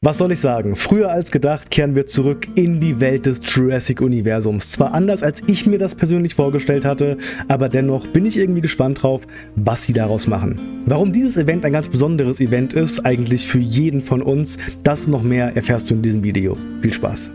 Was soll ich sagen? Früher als gedacht kehren wir zurück in die Welt des Jurassic-Universums. Zwar anders, als ich mir das persönlich vorgestellt hatte, aber dennoch bin ich irgendwie gespannt drauf, was sie daraus machen. Warum dieses Event ein ganz besonderes Event ist, eigentlich für jeden von uns, das noch mehr erfährst du in diesem Video. Viel Spaß!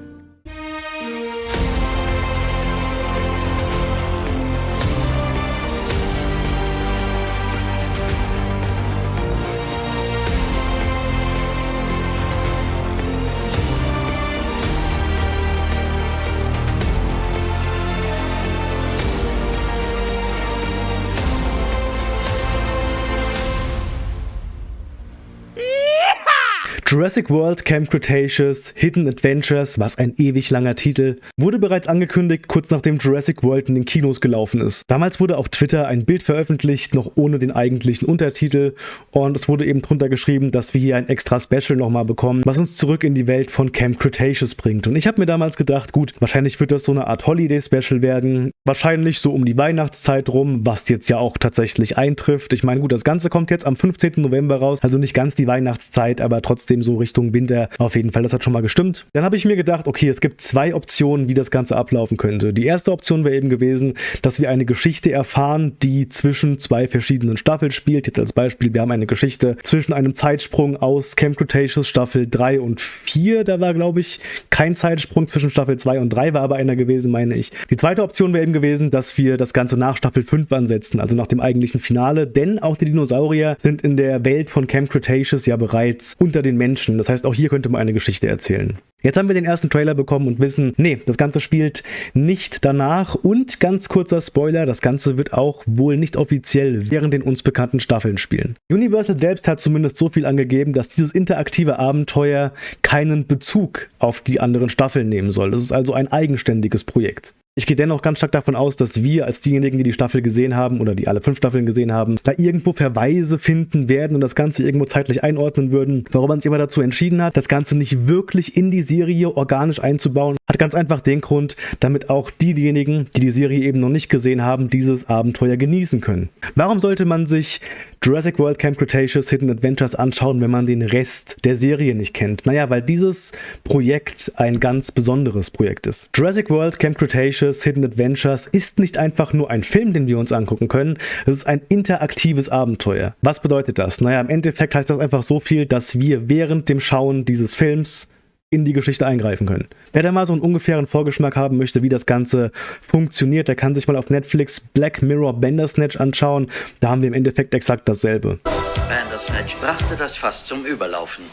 Jurassic World Camp Cretaceous Hidden Adventures, was ein ewig langer Titel, wurde bereits angekündigt, kurz nachdem Jurassic World in den Kinos gelaufen ist. Damals wurde auf Twitter ein Bild veröffentlicht, noch ohne den eigentlichen Untertitel und es wurde eben drunter geschrieben, dass wir hier ein extra Special nochmal bekommen, was uns zurück in die Welt von Camp Cretaceous bringt. Und ich habe mir damals gedacht, gut, wahrscheinlich wird das so eine Art Holiday-Special werden, wahrscheinlich so um die Weihnachtszeit rum, was jetzt ja auch tatsächlich eintrifft. Ich meine, gut, das Ganze kommt jetzt am 15. November raus, also nicht ganz die Weihnachtszeit, aber trotzdem so Richtung Winter auf jeden Fall. Das hat schon mal gestimmt. Dann habe ich mir gedacht, okay, es gibt zwei Optionen, wie das Ganze ablaufen könnte. Die erste Option wäre eben gewesen, dass wir eine Geschichte erfahren, die zwischen zwei verschiedenen Staffeln spielt. Jetzt als Beispiel, wir haben eine Geschichte zwischen einem Zeitsprung aus Camp Cretaceous Staffel 3 und 4. Da war, glaube ich, kein Zeitsprung zwischen Staffel 2 und 3, war aber einer gewesen, meine ich. Die zweite Option wäre eben gewesen, dass wir das Ganze nach Staffel 5 ansetzen, also nach dem eigentlichen Finale, denn auch die Dinosaurier sind in der Welt von Camp Cretaceous ja bereits unter den Menschen. Das heißt, auch hier könnte man eine Geschichte erzählen. Jetzt haben wir den ersten Trailer bekommen und wissen, nee, das Ganze spielt nicht danach. Und ganz kurzer Spoiler, das Ganze wird auch wohl nicht offiziell während den uns bekannten Staffeln spielen. Universal selbst hat zumindest so viel angegeben, dass dieses interaktive Abenteuer keinen Bezug auf die anderen Staffeln nehmen soll. Das ist also ein eigenständiges Projekt. Ich gehe dennoch ganz stark davon aus, dass wir als diejenigen, die die Staffel gesehen haben oder die alle fünf Staffeln gesehen haben, da irgendwo Verweise finden werden und das Ganze irgendwo zeitlich einordnen würden. Warum man sich aber dazu entschieden hat, das Ganze nicht wirklich in die Serie organisch einzubauen, hat ganz einfach den Grund, damit auch diejenigen, die die Serie eben noch nicht gesehen haben, dieses Abenteuer genießen können. Warum sollte man sich Jurassic World Camp Cretaceous Hidden Adventures anschauen, wenn man den Rest der Serie nicht kennt? Naja, weil dieses Projekt ein ganz besonderes Projekt ist. Jurassic World Camp Cretaceous Hidden Adventures ist nicht einfach nur ein Film, den wir uns angucken können, es ist ein interaktives Abenteuer. Was bedeutet das? Naja, im Endeffekt heißt das einfach so viel, dass wir während dem Schauen dieses Films in die Geschichte eingreifen können. Wer da mal so einen ungefähren Vorgeschmack haben möchte, wie das Ganze funktioniert, der kann sich mal auf Netflix Black Mirror Bandersnatch anschauen. Da haben wir im Endeffekt exakt dasselbe. Bandersnatch brachte das Fass zum Überlaufen.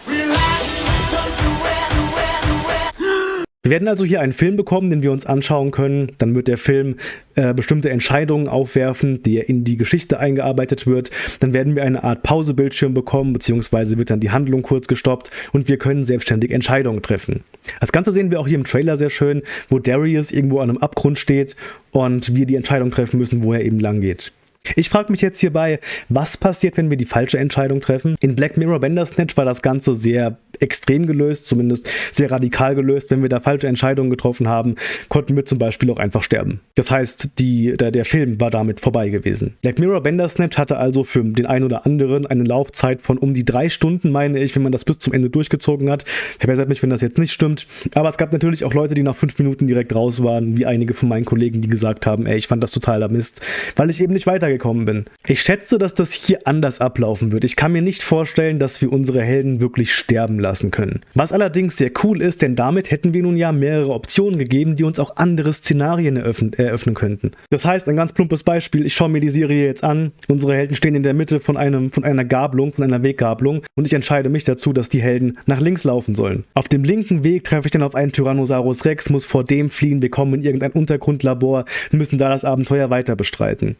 Wir werden also hier einen Film bekommen, den wir uns anschauen können. Dann wird der Film äh, bestimmte Entscheidungen aufwerfen, der in die Geschichte eingearbeitet wird. Dann werden wir eine Art Pausebildschirm bekommen, beziehungsweise wird dann die Handlung kurz gestoppt und wir können selbstständig Entscheidungen treffen. Das Ganze sehen wir auch hier im Trailer sehr schön, wo Darius irgendwo an einem Abgrund steht und wir die Entscheidung treffen müssen, wo er eben lang geht. Ich frage mich jetzt hierbei, was passiert, wenn wir die falsche Entscheidung treffen? In Black Mirror Bandersnatch war das Ganze sehr extrem gelöst, zumindest sehr radikal gelöst. Wenn wir da falsche Entscheidungen getroffen haben, konnten wir zum Beispiel auch einfach sterben. Das heißt, die, der, der Film war damit vorbei gewesen. Black Mirror Bandersnatch hatte also für den einen oder anderen eine Laufzeit von um die drei Stunden, meine ich, wenn man das bis zum Ende durchgezogen hat. Verbessert mich, wenn das jetzt nicht stimmt. Aber es gab natürlich auch Leute, die nach fünf Minuten direkt raus waren, wie einige von meinen Kollegen, die gesagt haben, ey, ich fand das totaler Mist, weil ich eben nicht weiter weitergekommen bin. Ich schätze, dass das hier anders ablaufen wird. Ich kann mir nicht vorstellen, dass wir unsere Helden wirklich sterben lassen können. Was allerdings sehr cool ist, denn damit hätten wir nun ja mehrere Optionen gegeben, die uns auch andere Szenarien eröffnen, eröffnen könnten. Das heißt, ein ganz plumpes Beispiel, ich schaue mir die Serie jetzt an, unsere Helden stehen in der Mitte von, einem, von einer Gabelung, von einer Weggabelung und ich entscheide mich dazu, dass die Helden nach links laufen sollen. Auf dem linken Weg treffe ich dann auf einen Tyrannosaurus Rex, muss vor dem fliehen, wir kommen in irgendein Untergrundlabor, müssen da das Abenteuer weiter bestreiten.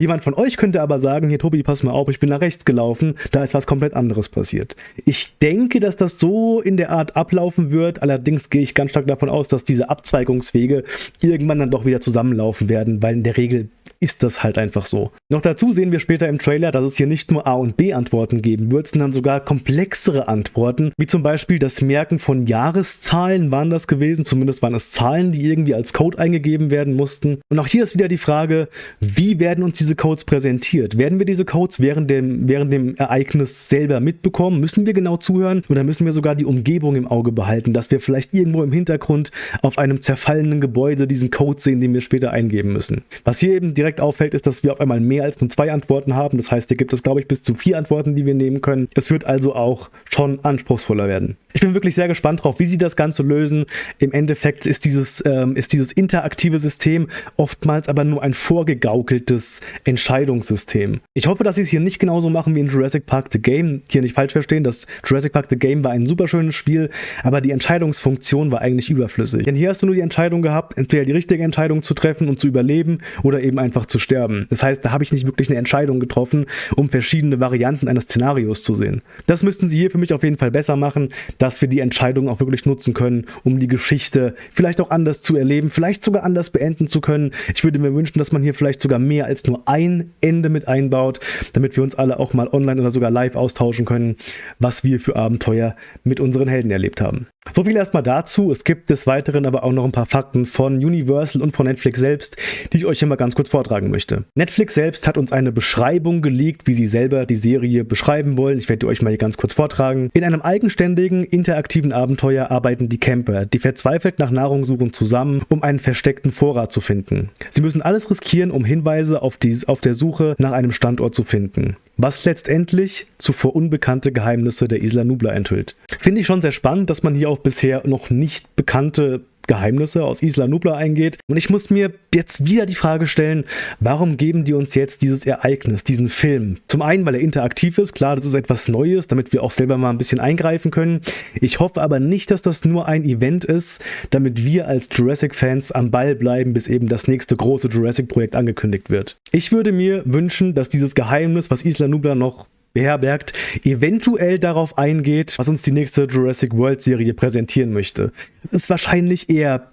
Jemand von euch könnte aber sagen, hier Tobi, pass mal auf, ich bin nach rechts gelaufen, da ist was komplett anderes passiert. Ich denke, dass das so in der Art ablaufen wird, allerdings gehe ich ganz stark davon aus, dass diese Abzweigungswege irgendwann dann doch wieder zusammenlaufen werden, weil in der Regel ist das halt einfach so. Noch dazu sehen wir später im Trailer, dass es hier nicht nur A- und B-Antworten geben wird, sondern sogar komplexere Antworten, wie zum Beispiel das Merken von Jahreszahlen waren das gewesen, zumindest waren es Zahlen, die irgendwie als Code eingegeben werden mussten. Und auch hier ist wieder die Frage, wie werden uns diese diese Codes präsentiert. Werden wir diese Codes während dem, während dem Ereignis selber mitbekommen? Müssen wir genau zuhören oder müssen wir sogar die Umgebung im Auge behalten, dass wir vielleicht irgendwo im Hintergrund auf einem zerfallenen Gebäude diesen Code sehen, den wir später eingeben müssen? Was hier eben direkt auffällt, ist, dass wir auf einmal mehr als nur zwei Antworten haben. Das heißt, hier gibt es, glaube ich, bis zu vier Antworten, die wir nehmen können. Es wird also auch schon anspruchsvoller werden. Ich bin wirklich sehr gespannt drauf, wie sie das Ganze lösen. Im Endeffekt ist dieses, ähm, ist dieses interaktive System oftmals aber nur ein vorgegaukeltes Entscheidungssystem. Ich hoffe, dass sie es hier nicht genauso machen wie in Jurassic Park The Game. Hier nicht falsch verstehen, das Jurassic Park The Game war ein super schönes Spiel, aber die Entscheidungsfunktion war eigentlich überflüssig. Denn hier hast du nur die Entscheidung gehabt, entweder die richtige Entscheidung zu treffen und zu überleben oder eben einfach zu sterben. Das heißt, da habe ich nicht wirklich eine Entscheidung getroffen, um verschiedene Varianten eines Szenarios zu sehen. Das müssten sie hier für mich auf jeden Fall besser machen, dass wir die Entscheidung auch wirklich nutzen können, um die Geschichte vielleicht auch anders zu erleben, vielleicht sogar anders beenden zu können. Ich würde mir wünschen, dass man hier vielleicht sogar mehr als nur ein Ende mit einbaut, damit wir uns alle auch mal online oder sogar live austauschen können, was wir für Abenteuer mit unseren Helden erlebt haben. So viel erstmal dazu. Es gibt des Weiteren aber auch noch ein paar Fakten von Universal und von Netflix selbst, die ich euch hier mal ganz kurz vortragen möchte. Netflix selbst hat uns eine Beschreibung geleakt, wie sie selber die Serie beschreiben wollen. Ich werde euch mal hier ganz kurz vortragen. In einem eigenständigen, interaktiven Abenteuer arbeiten die Camper, die verzweifelt nach Nahrung suchen, zusammen, um einen versteckten Vorrat zu finden. Sie müssen alles riskieren, um Hinweise auf, die, auf der Suche nach einem Standort zu finden was letztendlich zuvor unbekannte Geheimnisse der Isla Nubla enthüllt. Finde ich schon sehr spannend, dass man hier auch bisher noch nicht bekannte Geheimnisse aus Isla Nubla eingeht. Und ich muss mir jetzt wieder die Frage stellen, warum geben die uns jetzt dieses Ereignis, diesen Film? Zum einen, weil er interaktiv ist, klar, das ist etwas Neues, damit wir auch selber mal ein bisschen eingreifen können. Ich hoffe aber nicht, dass das nur ein Event ist, damit wir als Jurassic-Fans am Ball bleiben, bis eben das nächste große Jurassic-Projekt angekündigt wird. Ich würde mir wünschen, dass dieses Geheimnis, was Isla Nubla noch beherbergt, eventuell darauf eingeht, was uns die nächste Jurassic World Serie präsentieren möchte. Es ist wahrscheinlich eher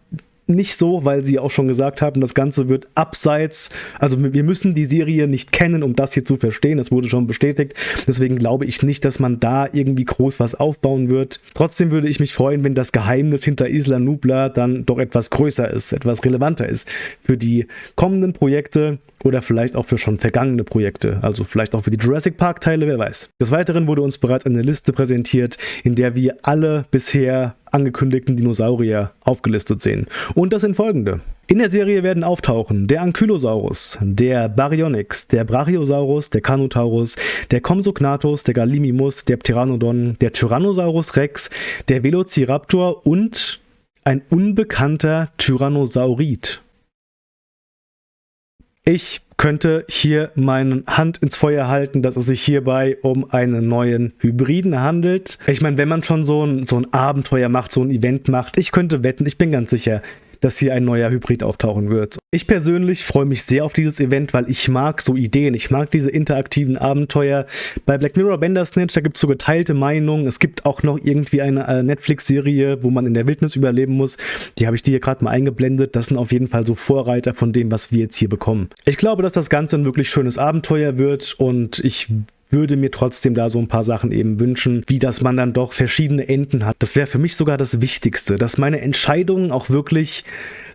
nicht so, weil sie auch schon gesagt haben, das Ganze wird abseits, also wir müssen die Serie nicht kennen, um das hier zu verstehen, das wurde schon bestätigt, deswegen glaube ich nicht, dass man da irgendwie groß was aufbauen wird. Trotzdem würde ich mich freuen, wenn das Geheimnis hinter Isla Nubla dann doch etwas größer ist, etwas relevanter ist für die kommenden Projekte oder vielleicht auch für schon vergangene Projekte, also vielleicht auch für die Jurassic Park Teile, wer weiß. Des Weiteren wurde uns bereits eine Liste präsentiert, in der wir alle bisher angekündigten Dinosaurier aufgelistet sehen. Und das sind folgende. In der Serie werden auftauchen der Ankylosaurus, der Baryonyx, der Brachiosaurus, der Carnotaurus, der Compsognathus, der Gallimimus, der Pteranodon, der Tyrannosaurus Rex, der Velociraptor und ein unbekannter Tyrannosaurid. Ich könnte hier meine Hand ins Feuer halten, dass es sich hierbei um einen neuen Hybriden handelt. Ich meine, wenn man schon so ein, so ein Abenteuer macht, so ein Event macht, ich könnte wetten, ich bin ganz sicher, dass hier ein neuer Hybrid auftauchen wird. Ich persönlich freue mich sehr auf dieses Event, weil ich mag so Ideen, ich mag diese interaktiven Abenteuer. Bei Black Mirror Bandersnatch, da gibt es so geteilte Meinungen. Es gibt auch noch irgendwie eine äh, Netflix-Serie, wo man in der Wildnis überleben muss. Die habe ich dir hier gerade mal eingeblendet. Das sind auf jeden Fall so Vorreiter von dem, was wir jetzt hier bekommen. Ich glaube, dass das Ganze ein wirklich schönes Abenteuer wird und ich würde mir trotzdem da so ein paar Sachen eben wünschen, wie dass man dann doch verschiedene Enden hat. Das wäre für mich sogar das Wichtigste, dass meine Entscheidungen auch wirklich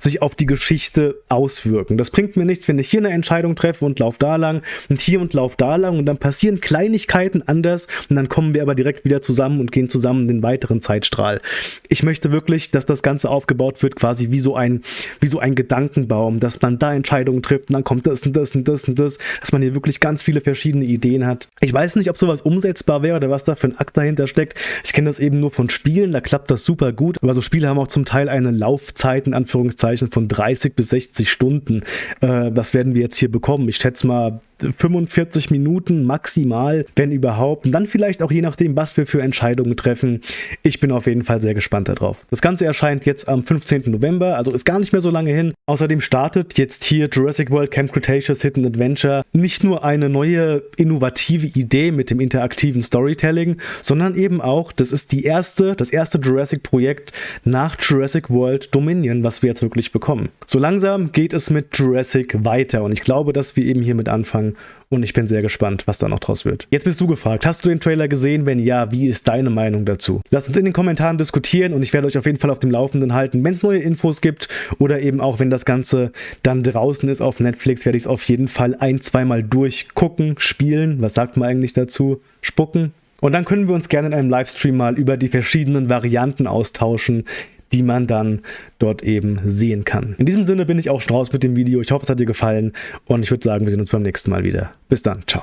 sich auf die Geschichte auswirken. Das bringt mir nichts, wenn ich hier eine Entscheidung treffe und lauf da lang und hier und lauf da lang und dann passieren Kleinigkeiten anders und dann kommen wir aber direkt wieder zusammen und gehen zusammen den weiteren Zeitstrahl. Ich möchte wirklich, dass das Ganze aufgebaut wird, quasi wie so ein, wie so ein Gedankenbaum, dass man da Entscheidungen trifft und dann kommt das und das und das und das, dass man hier wirklich ganz viele verschiedene Ideen hat. Ich weiß nicht, ob sowas umsetzbar wäre oder was da für ein Akt dahinter steckt. Ich kenne das eben nur von Spielen, da klappt das super gut, aber so Spiele haben auch zum Teil eine Laufzeit in Anführungszeichen von 30 bis 60 Stunden. Äh, das werden wir jetzt hier bekommen. Ich schätze mal 45 Minuten maximal, wenn überhaupt. Und dann vielleicht auch je nachdem, was wir für Entscheidungen treffen. Ich bin auf jeden Fall sehr gespannt darauf. Das Ganze erscheint jetzt am 15. November, also ist gar nicht mehr so lange hin. Außerdem startet jetzt hier Jurassic World Camp Cretaceous Hidden Adventure nicht nur eine neue innovative Idee mit dem interaktiven Storytelling, sondern eben auch, das ist die erste, das erste Jurassic-Projekt nach Jurassic World Dominion, was wir jetzt wirklich bekommen. So langsam geht es mit Jurassic weiter und ich glaube, dass wir eben hiermit anfangen, sagen und ich bin sehr gespannt, was da noch draus wird. Jetzt bist du gefragt, hast du den Trailer gesehen? Wenn ja, wie ist deine Meinung dazu? Lasst uns in den Kommentaren diskutieren und ich werde euch auf jeden Fall auf dem Laufenden halten, wenn es neue Infos gibt oder eben auch, wenn das Ganze dann draußen ist auf Netflix, werde ich es auf jeden Fall ein, zweimal durchgucken, spielen. Was sagt man eigentlich dazu? Spucken? Und dann können wir uns gerne in einem Livestream mal über die verschiedenen Varianten austauschen, die man dann dort eben sehen kann. In diesem Sinne bin ich auch Strauß mit dem Video. Ich hoffe, es hat dir gefallen und ich würde sagen, wir sehen uns beim nächsten Mal wieder. Bis dann, ciao.